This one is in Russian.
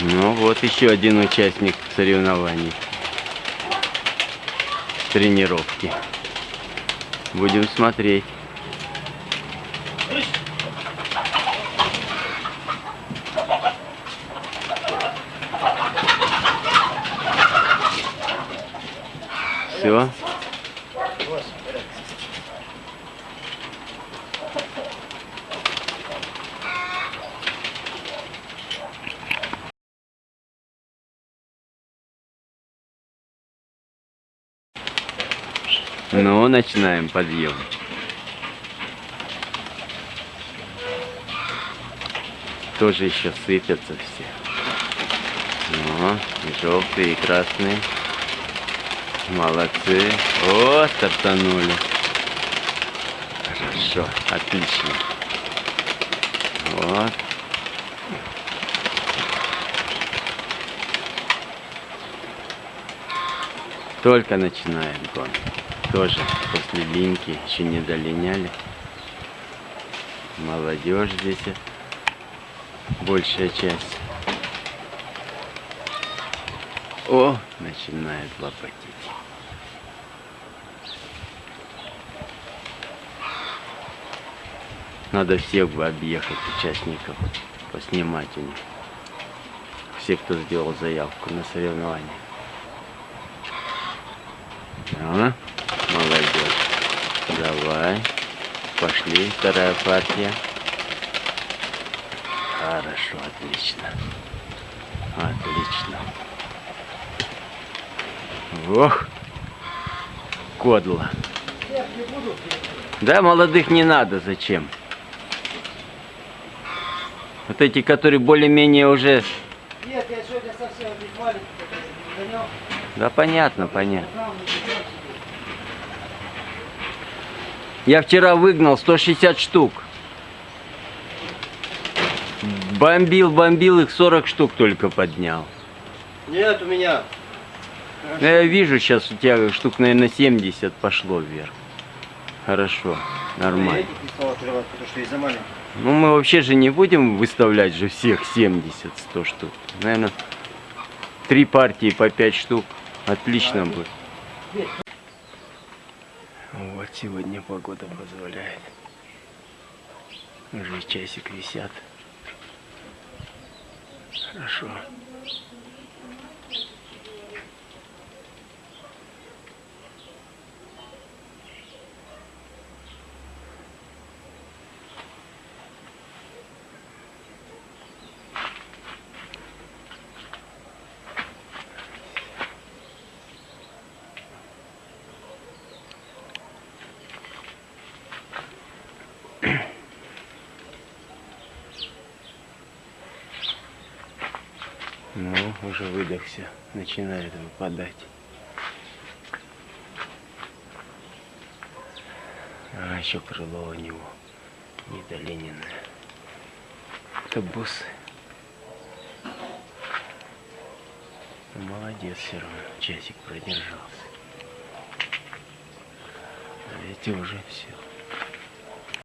Ну вот еще один участник соревнований. Тренировки. Будем смотреть. Все. Ну, начинаем подъем. Тоже еще сыпятся все. Ну, и желтые, и красные. Молодцы. О, стартанули. Хорошо, отлично. Вот. Только начинаем гон. Тоже после линьки еще не долиняли. Молодежь здесь большая часть. О, начинает лопатить. Надо всех бы объехать участников, поснимать у них. Все, кто сделал заявку на соревнования. А, молодец. Давай. Пошли. Вторая партия. Хорошо, отлично. Отлично. Ох, кодло. Да, молодых не надо, зачем? Вот эти, которые более-менее уже... Нет, я сегодня совсем маленький. Да, понятно, понятно. Я вчера выгнал 160 штук. Бомбил, бомбил, их 40 штук только поднял. Нет, у меня. Ну, Я вижу, сейчас у тебя штук, наверное, 70 пошло вверх. Хорошо, нормально. Ну, мы вообще же не будем выставлять же всех 70-100 штук. Наверное, три партии по 5 штук. Отлично будет. Вот сегодня погода позволяет. Уже часик висят. Хорошо. Ну, уже выдохся. Начинает выпадать. А, еще крыло у него недолененное. Это бусы. Ну, молодец все равно. Часик продержался. А эти уже все.